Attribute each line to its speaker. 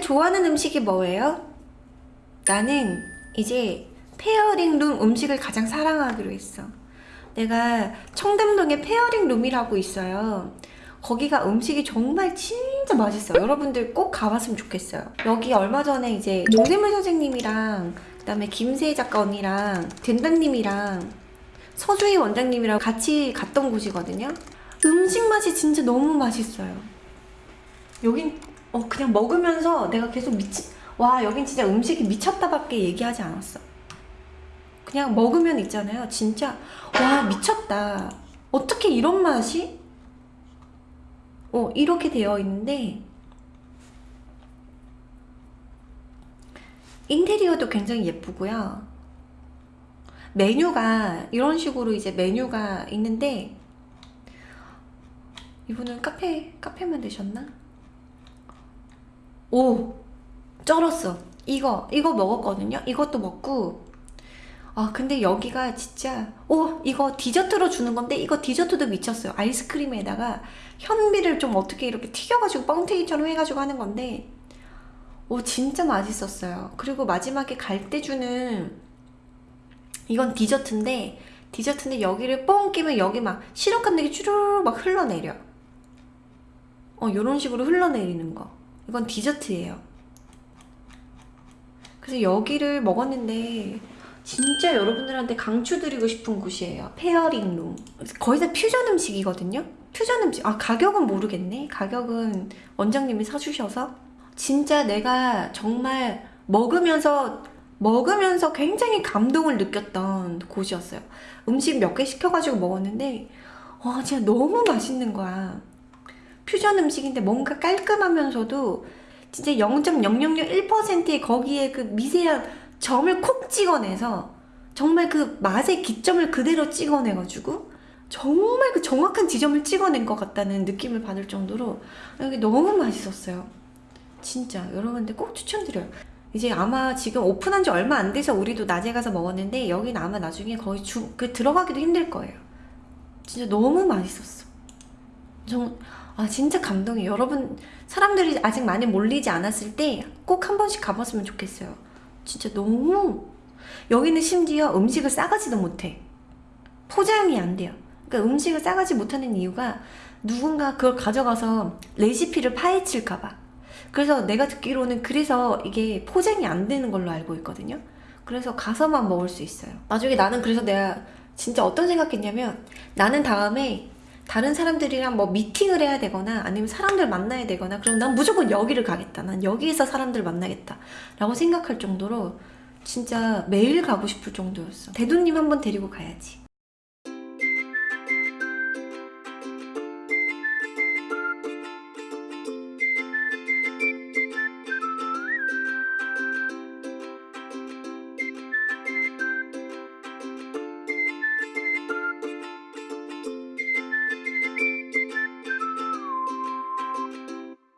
Speaker 1: 좋아하는 음식이 뭐예요? 나는 이제 페어링 룸 음식을 가장 사랑하기로 했어. 내가 청담동에 페어링 룸이라고 있어요. 거기가 음식이 정말 진짜 맛있어요. 여러분들 꼭 가봤으면 좋겠어요. 여기 얼마 전에 이제 정샘물 선생님이랑 그 다음에 김세희 작가 언니랑 된다님이랑 서주희 원장님이랑 같이 갔던 곳이거든요. 음식 맛이 진짜 너무 맛있어요. 여긴 어 그냥 먹으면서 내가 계속 미치 와 여긴 진짜 음식이 미쳤다 밖에 얘기하지 않았어. 그냥 먹으면 있잖아요. 진짜 와 미쳤다. 어떻게 이런 맛이? 어 이렇게 되어 있는데 인테리어도 굉장히 예쁘고요. 메뉴가 이런 식으로 이제 메뉴가 있는데 이분은 카페 카페 만 드셨나? 오 쩔었어. 이거 이거 먹었거든요. 이것도 먹고. 아 근데 여기가 진짜 오 이거 디저트로 주는 건데 이거 디저트도 미쳤어요. 아이스크림에다가 현미를 좀 어떻게 이렇게 튀겨가지고 뻥튀기처럼 해가지고 하는 건데 오 진짜 맛있었어요. 그리고 마지막에 갈 때 주는 이건 디저트인데 디저트인데 여기를 뻥 끼면 여기 막 시럽 게 쭈르륵 막 흘러내려. 어 요런 식으로 흘러내리는 거 이건 디저트예요 그래서 여기를 먹었는데 진짜 여러분들한테 강추드리고 싶은 곳이에요. 페어링 룸. 거의 다 퓨전 음식이거든요. 퓨전 음식. 아, 가격은 모르겠네. 가격은 원장님이 사주셔서. 진짜 내가 정말 먹으면서, 먹으면서 굉장히 감동을 느꼈던 곳이었어요. 음식 몇 개 시켜가지고 먹었는데, 와, 진짜 너무 맛있는 거야. 퓨전 음식인데 뭔가 깔끔하면서도 진짜 0.0001%의 거기에 그 미세한 점을 콕 찍어내서 정말 그 맛의 기점을 그대로 찍어내가지고 정말 그 정확한 지점을 찍어낸 것 같다는 느낌을 받을 정도로 여기 너무 맛있었어요. 진짜 여러분들 꼭 추천드려요. 이제 아마 지금 오픈한 지 얼마 안 돼서 우리도 낮에 가서 먹었는데 여기는 아마 나중에 거의 주, 그 들어가기도 힘들 거예요. 진짜 너무 맛있었어. 정, 아 진짜 감동이에요. 여러분 사람들이 아직 많이 몰리지 않았을 때 꼭 한 번씩 가봤으면 좋겠어요. 진짜 너무. 여기는 심지어 음식을 싸가지도 못해. 포장이 안 돼요. 그러니까 음식을 싸가지 못하는 이유가 누군가 그걸 가져가서 레시피를 파헤칠까봐. 그래서 내가 듣기로는 그래서 이게 포장이 안 되는 걸로 알고 있거든요. 그래서 가서만 먹을 수 있어요. 나중에 나는 그래서 내가 진짜 어떤 생각했냐면 나는 다음에 다른 사람들이랑 뭐 미팅을 해야 되거나 아니면 사람들 만나야 되거나 그럼 난 무조건 여기를 가겠다. 난 여기에서 사람들 만나겠다. 라고 생각할 정도로 진짜 매일 가고 싶을 정도였어. 대두님 한번 데리고 가야지